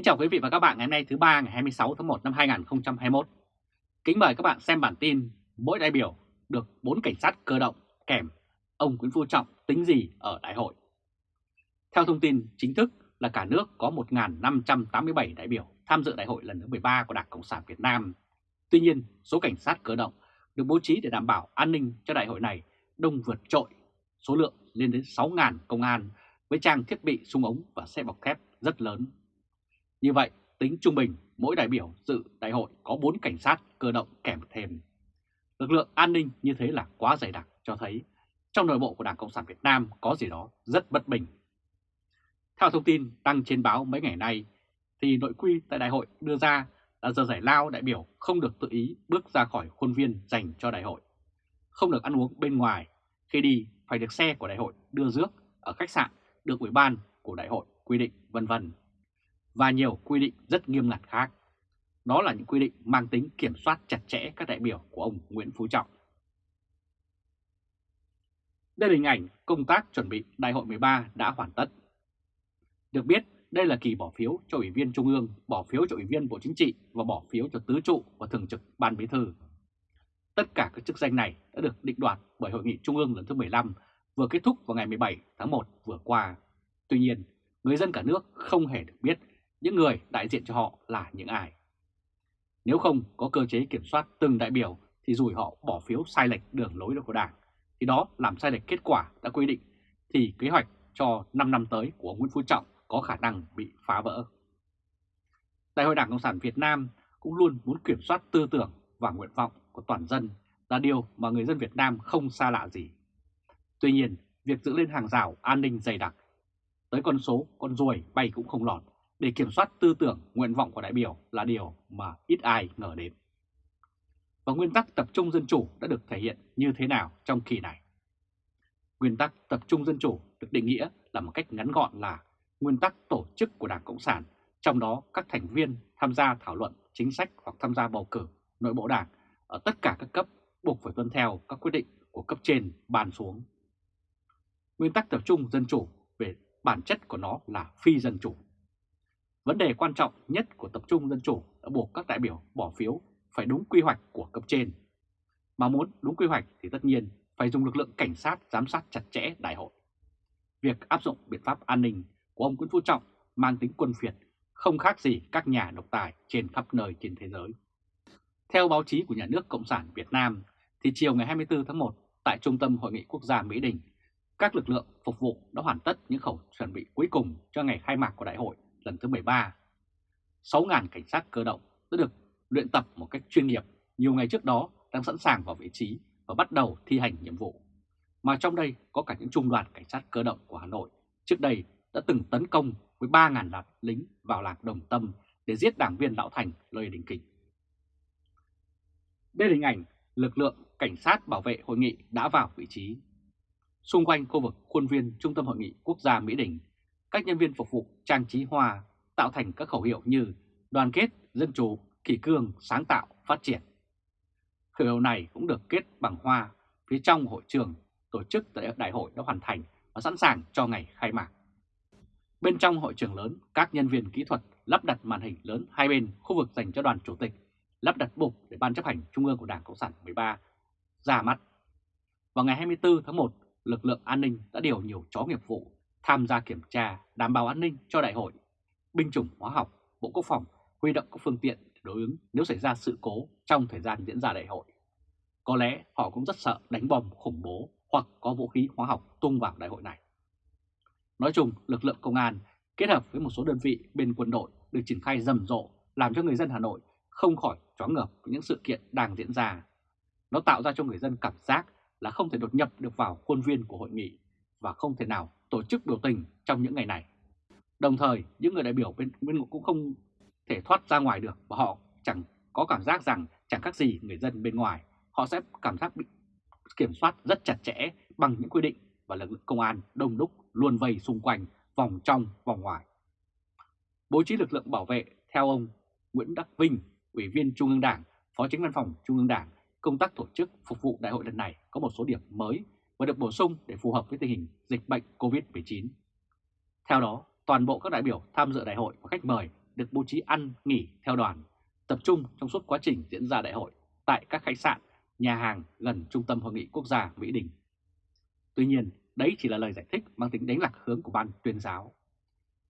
Kính chào quý vị và các bạn ngày hôm nay thứ ba ngày 26 tháng 1 năm 2021. Kính mời các bạn xem bản tin mỗi đại biểu được 4 cảnh sát cơ động kèm ông Nguyễn Phú Trọng tính gì ở đại hội. Theo thông tin chính thức là cả nước có 1.587 đại biểu tham dự đại hội lần thứ 13 của Đảng Cộng sản Việt Nam. Tuy nhiên, số cảnh sát cơ động được bố trí để đảm bảo an ninh cho đại hội này đông vượt trội, số lượng lên đến 6.000 công an với trang thiết bị súng ống và xe bọc thép rất lớn. Như vậy, tính trung bình mỗi đại biểu dự đại hội có 4 cảnh sát cơ động kèm thêm. Lực lượng an ninh như thế là quá dày đặc cho thấy trong nội bộ của Đảng Cộng sản Việt Nam có gì đó rất bất bình. Theo thông tin đăng trên báo mấy ngày nay, thì nội quy tại đại hội đưa ra là giờ giải lao đại biểu không được tự ý bước ra khỏi khuôn viên dành cho đại hội. Không được ăn uống bên ngoài, khi đi phải được xe của đại hội đưa rước ở khách sạn được ủy ban của đại hội quy định vân vân và nhiều quy định rất nghiêm ngặt khác. Đó là những quy định mang tính kiểm soát chặt chẽ các đại biểu của ông Nguyễn Phú Trọng. Đây là hình ảnh công tác chuẩn bị Đại hội 13 đã hoàn tất. Được biết, đây là kỳ bỏ phiếu cho Ủy viên Trung ương, bỏ phiếu cho Ủy viên Bộ Chính trị và bỏ phiếu cho Tứ trụ và Thường trực Ban Bí thư. Tất cả các chức danh này đã được định đoạt bởi Hội nghị Trung ương lần thứ 15 vừa kết thúc vào ngày 17 tháng 1 vừa qua. Tuy nhiên, người dân cả nước không hề được biết những người đại diện cho họ là những ai. Nếu không có cơ chế kiểm soát từng đại biểu thì rủi họ bỏ phiếu sai lệch đường lối của Đảng, thì đó làm sai lệch kết quả đã quy định thì kế hoạch cho 5 năm tới của Nguyễn Phú Trọng có khả năng bị phá vỡ. Đại hội Đảng Cộng sản Việt Nam cũng luôn muốn kiểm soát tư tưởng và nguyện vọng của toàn dân là điều mà người dân Việt Nam không xa lạ gì. Tuy nhiên, việc giữ lên hàng rào an ninh dày đặc, tới con số con ruồi bay cũng không lọt để kiểm soát tư tưởng, nguyện vọng của đại biểu là điều mà ít ai ngờ đến. Và nguyên tắc tập trung dân chủ đã được thể hiện như thế nào trong kỳ này? Nguyên tắc tập trung dân chủ được định nghĩa là một cách ngắn gọn là nguyên tắc tổ chức của Đảng Cộng sản, trong đó các thành viên tham gia thảo luận chính sách hoặc tham gia bầu cử nội bộ đảng ở tất cả các cấp buộc phải tuân theo các quyết định của cấp trên bàn xuống. Nguyên tắc tập trung dân chủ về bản chất của nó là phi dân chủ. Vấn đề quan trọng nhất của tập trung dân chủ đã buộc các đại biểu bỏ phiếu phải đúng quy hoạch của cấp trên. Mà muốn đúng quy hoạch thì tất nhiên phải dùng lực lượng cảnh sát giám sát chặt chẽ đại hội. Việc áp dụng biện pháp an ninh của ông Nguyễn Phú Trọng mang tính quân phiệt, không khác gì các nhà độc tài trên khắp nơi trên thế giới. Theo báo chí của nhà nước Cộng sản Việt Nam, thì chiều ngày 24 tháng 1 tại Trung tâm Hội nghị Quốc gia Mỹ Đình, các lực lượng phục vụ đã hoàn tất những khẩu chuẩn bị cuối cùng cho ngày khai mạc của đại hội lần thứ 13. 6.000 cảnh sát cơ động đã được luyện tập một cách chuyên nghiệp, nhiều ngày trước đó đang sẵn sàng vào vị trí và bắt đầu thi hành nhiệm vụ. Mà trong đây có cả những trung đoàn cảnh sát cơ động của Hà Nội, trước đây đã từng tấn công với 3.000 lạt lính vào lạc Đồng Tâm để giết đảng viên Lão Thành, Lê Đình Kình. Đây là hình ảnh lực lượng cảnh sát bảo vệ hội nghị đã vào vị trí. Xung quanh khu vực khuôn viên Trung tâm Hội nghị Quốc gia Mỹ Đình các nhân viên phục vụ trang trí hoa tạo thành các khẩu hiệu như đoàn kết, dân chủ, kỷ cương, sáng tạo, phát triển. Khẩu hiệu này cũng được kết bằng hoa phía trong hội trường tổ chức tại đại hội đã hoàn thành và sẵn sàng cho ngày khai mạc. Bên trong hội trường lớn, các nhân viên kỹ thuật lắp đặt màn hình lớn hai bên khu vực dành cho đoàn chủ tịch, lắp đặt bục để Ban chấp hành Trung ương của Đảng Cộng sản 13 ra mắt. Vào ngày 24 tháng 1, lực lượng an ninh đã điều nhiều chó nghiệp vụ tham gia kiểm tra, đảm bảo an ninh cho đại hội. Binh chủng hóa học, Bộ Quốc phòng huy động các phương tiện để đối ứng nếu xảy ra sự cố trong thời gian diễn ra đại hội. Có lẽ họ cũng rất sợ đánh bom khủng bố hoặc có vũ khí hóa học tung vào đại hội này. Nói chung, lực lượng công an kết hợp với một số đơn vị bên quân đội được triển khai rầm rộ làm cho người dân Hà Nội không khỏi choáng ngợp với những sự kiện đang diễn ra. Nó tạo ra cho người dân cảm giác là không thể đột nhập được vào khuôn viên của hội nghị và không thể nào tổ chức biểu tình trong những ngày này. Đồng thời, những người đại biểu bên, bên cũng không thể thoát ra ngoài được và họ chẳng có cảm giác rằng chẳng khác gì người dân bên ngoài. Họ sẽ cảm giác bị kiểm soát rất chặt chẽ bằng những quy định và lực lượng công an đông đúc luôn vây xung quanh, vòng trong, vòng ngoài. Bố trí lực lượng bảo vệ theo ông Nguyễn Đắc Vinh, Ủy viên Trung ương Đảng, Phó Chính văn phòng Trung ương Đảng, công tác tổ chức phục vụ đại hội lần này có một số điểm mới và được bổ sung để phù hợp với tình hình dịch bệnh COVID-19. Theo đó, toàn bộ các đại biểu tham dự đại hội và khách mời được bố trí ăn, nghỉ theo đoàn, tập trung trong suốt quá trình diễn ra đại hội tại các khách sạn, nhà hàng gần Trung tâm Hội nghị Quốc gia Mỹ Đình. Tuy nhiên, đấy chỉ là lời giải thích mang tính đánh lạc hướng của ban tuyên giáo.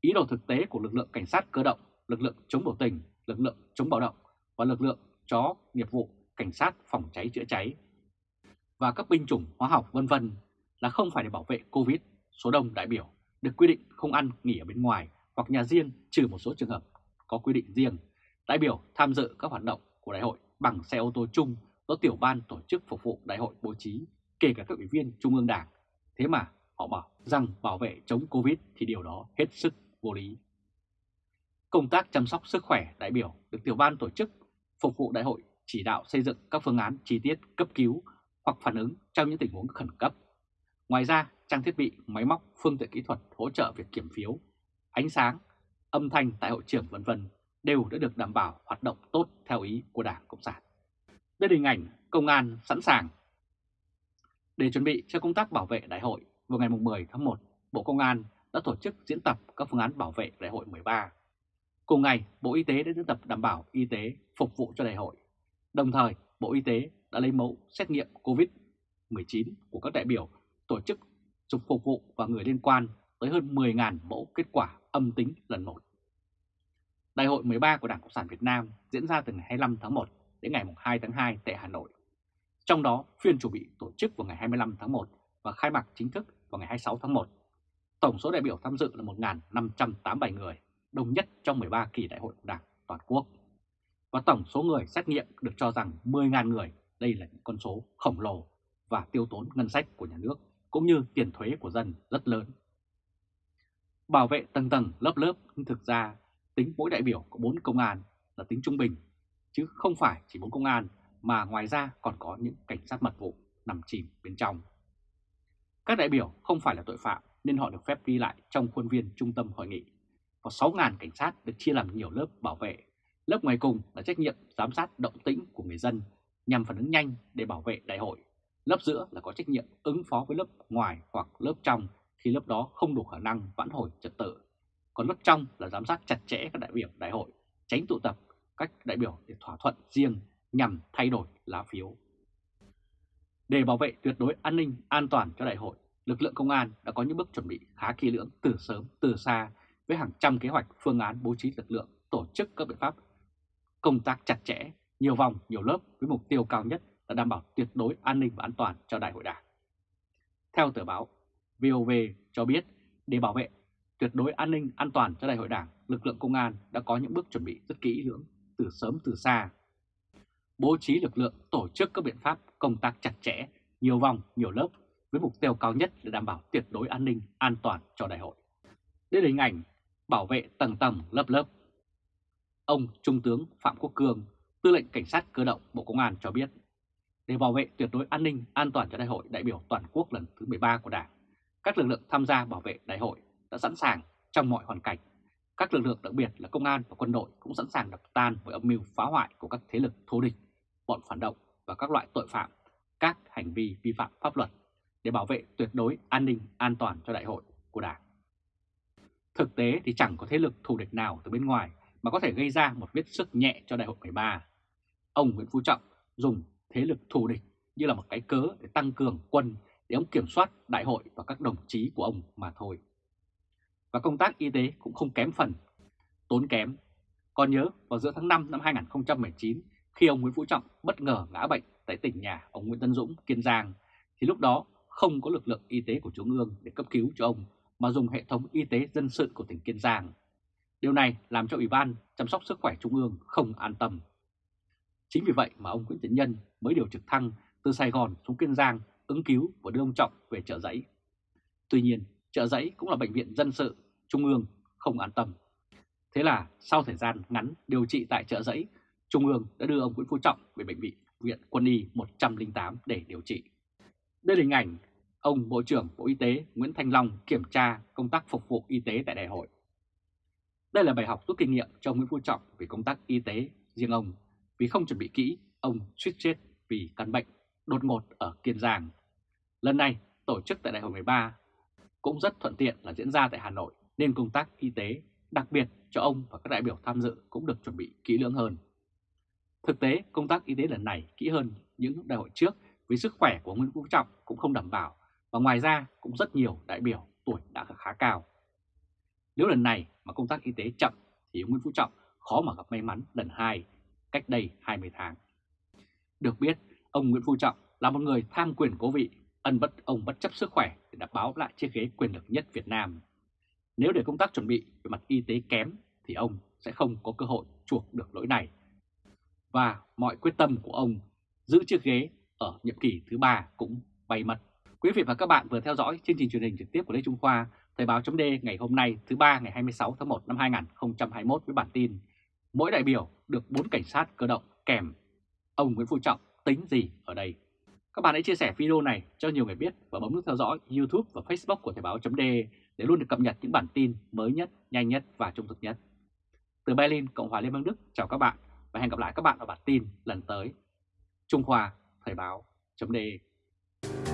Ý đồ thực tế của lực lượng cảnh sát cơ động, lực lượng chống biểu tình, lực lượng chống bạo động và lực lượng chó nghiệp vụ, cảnh sát phòng cháy chữa cháy và các binh chủng hóa học vân vân là không phải để bảo vệ Covid. Số đông đại biểu được quy định không ăn nghỉ ở bên ngoài hoặc nhà riêng trừ một số trường hợp có quy định riêng. Đại biểu tham dự các hoạt động của đại hội bằng xe ô tô chung do tiểu ban tổ chức phục vụ đại hội bố trí, kể cả các ủy viên Trung ương Đảng. Thế mà họ bảo rằng bảo vệ chống Covid thì điều đó hết sức vô lý. Công tác chăm sóc sức khỏe đại biểu được tiểu ban tổ chức phục vụ đại hội chỉ đạo xây dựng các phương án chi tiết cấp cứu hoặc phản ứng trong những tình huống khẩn cấp. Ngoài ra, trang thiết bị, máy móc, phương tiện kỹ thuật hỗ trợ việc kiểm phiếu, ánh sáng, âm thanh tại hội trường vân vân đều đã được đảm bảo hoạt động tốt theo ý của Đảng Cộng sản. Đây là hình ảnh công an sẵn sàng. Để chuẩn bị cho công tác bảo vệ đại hội, vào ngày 10 tháng 1, Bộ Công an đã tổ chức diễn tập các phương án bảo vệ đại hội 13. Cùng ngày, Bộ Y tế đã diễn tập đảm bảo y tế phục vụ cho đại hội. Đồng thời, Bộ Y tế đã lấy mẫu xét nghiệm COVID-19 của các đại biểu tổ chức dục phục vụ và người liên quan tới hơn 10.000 mẫu kết quả âm tính lần một. Đại hội 13 của Đảng Cộng sản Việt Nam diễn ra từ ngày 25 tháng 1 đến ngày 2 tháng 2 tại Hà Nội. Trong đó, phiên chủ bị tổ chức vào ngày 25 tháng 1 và khai mạc chính thức vào ngày 26 tháng 1. Tổng số đại biểu tham dự là 1.587 người, đông nhất trong 13 kỳ đại hội của Đảng toàn quốc. Và tổng số người xét nghiệm được cho rằng 10.000 người, đây là những con số khổng lồ và tiêu tốn ngân sách của nhà nước cũng như tiền thuế của dân rất lớn. Bảo vệ tầng tầng lớp lớp nhưng thực ra tính mỗi đại biểu có 4 công an là tính trung bình, chứ không phải chỉ 4 công an mà ngoài ra còn có những cảnh sát mật vụ nằm chìm bên trong. Các đại biểu không phải là tội phạm nên họ được phép đi lại trong khuôn viên trung tâm hội nghị. Có 6.000 cảnh sát được chia làm nhiều lớp bảo vệ. Lớp ngoài cùng là trách nhiệm giám sát động tĩnh của người dân nhằm phản ứng nhanh để bảo vệ đại hội. Lớp giữa là có trách nhiệm ứng phó với lớp ngoài hoặc lớp trong khi lớp đó không đủ khả năng vãn hồi trật tự. Còn lớp trong là giám sát chặt chẽ các đại biểu đại hội, tránh tụ tập các đại biểu để thỏa thuận riêng nhằm thay đổi lá phiếu. Để bảo vệ tuyệt đối an ninh, an toàn cho đại hội, lực lượng công an đã có những bước chuẩn bị khá kỹ lưỡng từ sớm, từ xa với hàng trăm kế hoạch, phương án bố trí lực lượng, tổ chức các biện pháp công tác chặt chẽ, nhiều vòng, nhiều lớp với mục tiêu cao nhất là đảm bảo tuyệt đối an ninh và an toàn cho đại hội đảng. Theo tờ báo VOV cho biết, để bảo vệ tuyệt đối an ninh an toàn cho đại hội đảng, lực lượng công an đã có những bước chuẩn bị rất kỹ lưỡng từ sớm từ xa. Bố trí lực lượng tổ chức các biện pháp công tác chặt chẽ, nhiều vòng, nhiều lớp với mục tiêu cao nhất là đảm bảo tuyệt đối an ninh an toàn cho đại hội. Đây là hình ảnh bảo vệ tầng tầng lớp lớp. Ông Trung tướng Phạm Quốc Cương, tư lệnh Cảnh sát cơ động Bộ Công an cho biết, để bảo vệ tuyệt đối an ninh an toàn cho đại hội đại biểu toàn quốc lần thứ 13 của Đảng, các lực lượng tham gia bảo vệ đại hội đã sẵn sàng trong mọi hoàn cảnh. Các lực lượng đặc biệt là công an và quân đội cũng sẵn sàng đập tan với âm mưu phá hoại của các thế lực thù địch, bọn phản động và các loại tội phạm, các hành vi vi phạm pháp luật để bảo vệ tuyệt đối an ninh an toàn cho đại hội của Đảng. Thực tế thì chẳng có thế lực thù địch nào từ bên ngoài mà có thể gây ra một vết sức nhẹ cho đại hội 13. Ông Nguyễn Phú Trọng dùng thế lực thù địch như là một cái cớ để tăng cường quân để ông kiểm soát đại hội và các đồng chí của ông mà thôi. Và công tác y tế cũng không kém phần, tốn kém. Còn nhớ vào giữa tháng 5 năm 2019 khi ông Nguyễn Phú Trọng bất ngờ ngã bệnh tại tỉnh nhà ông Nguyễn Tân Dũng, Kiên Giang, thì lúc đó không có lực lượng y tế của Trung ương để cấp cứu cho ông mà dùng hệ thống y tế dân sự của tỉnh Kiên Giang. Điều này làm cho Ủy ban chăm sóc sức khỏe Trung ương không an tâm. Chính vì vậy mà ông Nguyễn Tiến Nhân mới điều trực thăng từ Sài Gòn xuống Kiên Giang ứng cứu và đưa ông Trọng về chợ giấy. Tuy nhiên, chợ giấy cũng là bệnh viện dân sự, Trung ương không an tâm. Thế là sau thời gian ngắn điều trị tại chợ giấy, Trung ương đã đưa ông Nguyễn Phú Trọng về bệnh viện viện quân y 108 để điều trị. Đây là hình ảnh ông Bộ trưởng Bộ Y tế Nguyễn Thanh Long kiểm tra công tác phục vụ y tế tại đại hội. Đây là bài học rút kinh nghiệm cho Nguyễn Phú Trọng về công tác y tế riêng ông, vì không chuẩn bị kỹ, ông suýt chết vì căn bệnh đột ngột ở Kiên Giang. Lần này, tổ chức tại đại hội 13 cũng rất thuận tiện là diễn ra tại Hà Nội nên công tác y tế đặc biệt cho ông và các đại biểu tham dự cũng được chuẩn bị kỹ lưỡng hơn. Thực tế, công tác y tế lần này kỹ hơn những đại hội trước vì sức khỏe của Nguyễn Phú Trọng cũng không đảm bảo và ngoài ra cũng rất nhiều đại biểu tuổi đã khá cao. Nếu lần này mà công tác y tế chậm thì Nguyễn Phú Trọng khó mà gặp may mắn lần hai cách đây 20 tháng. Được biết, ông Nguyễn Phú Trọng là một người tham quyền cố vị, ân bất ông bất chấp sức khỏe để đảm bảo lại chiếc ghế quyền lực nhất Việt Nam. Nếu để công tác chuẩn bị về mặt y tế kém thì ông sẽ không có cơ hội chuộc được lỗi này. Và mọi quyết tâm của ông giữ chiếc ghế ở nhiệm kỳ thứ ba cũng bay mất. Quý vị và các bạn vừa theo dõi chương trình truyền hình trực tiếp của Lê Trung Khoa, Thời báo chấm ngày hôm nay thứ ba ngày 26 tháng 1 năm 2021 với bản tin Mỗi đại biểu được 4 cảnh sát cơ động kèm. Ông Nguyễn Phú Trọng tính gì ở đây? Các bạn hãy chia sẻ video này cho nhiều người biết và bấm nút theo dõi YouTube và Facebook của Thời Báo .de để luôn được cập nhật những bản tin mới nhất, nhanh nhất và trung thực nhất. Từ Berlin, Cộng hòa Liên bang Đức, chào các bạn và hẹn gặp lại các bạn ở bản tin lần tới. Trung Khoa Thời báo .de.